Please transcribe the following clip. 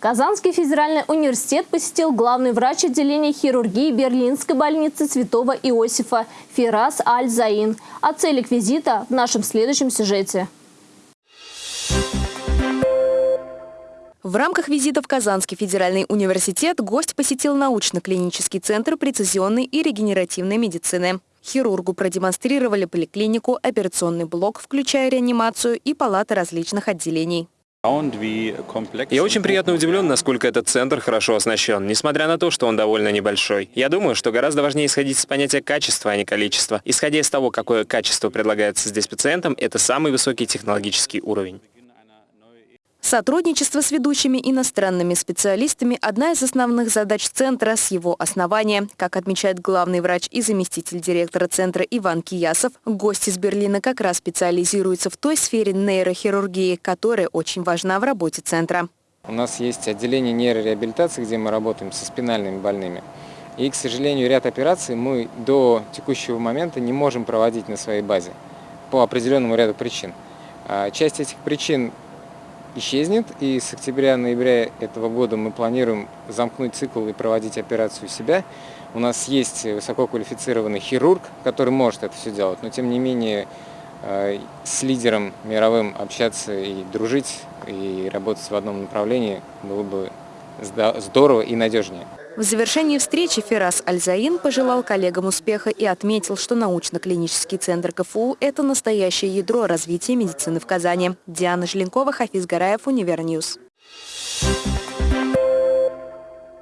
Казанский федеральный университет посетил главный врач отделения хирургии Берлинской больницы Святого Иосифа Фирас Аль-Заин. О целях визита в нашем следующем сюжете. В рамках визита в Казанский федеральный университет гость посетил научно-клинический центр прецизионной и регенеративной медицины. Хирургу продемонстрировали поликлинику, операционный блок, включая реанимацию и палаты различных отделений. Я очень приятно удивлен, насколько этот центр хорошо оснащен, несмотря на то, что он довольно небольшой. Я думаю, что гораздо важнее исходить с понятия качества, а не количества. Исходя из того, какое качество предлагается здесь пациентам, это самый высокий технологический уровень. Сотрудничество с ведущими иностранными специалистами – одна из основных задач Центра с его основания. Как отмечает главный врач и заместитель директора Центра Иван Киясов, гость из Берлина как раз специализируется в той сфере нейрохирургии, которая очень важна в работе Центра. У нас есть отделение нейрореабилитации, где мы работаем со спинальными больными. И, к сожалению, ряд операций мы до текущего момента не можем проводить на своей базе по определенному ряду причин. А часть этих причин исчезнет. И с октября-ноября этого года мы планируем замкнуть цикл и проводить операцию у себя. У нас есть высококвалифицированный хирург, который может это все делать, но тем не менее э, с лидером мировым общаться и дружить, и работать в одном направлении было бы здорово и надежнее. В завершении встречи Ферас Альзаин пожелал коллегам успеха и отметил, что научно-клинический центр КФУ – это настоящее ядро развития медицины в Казани. Диана Желенкова, Хафиз Гараев, Универньюз. Thank.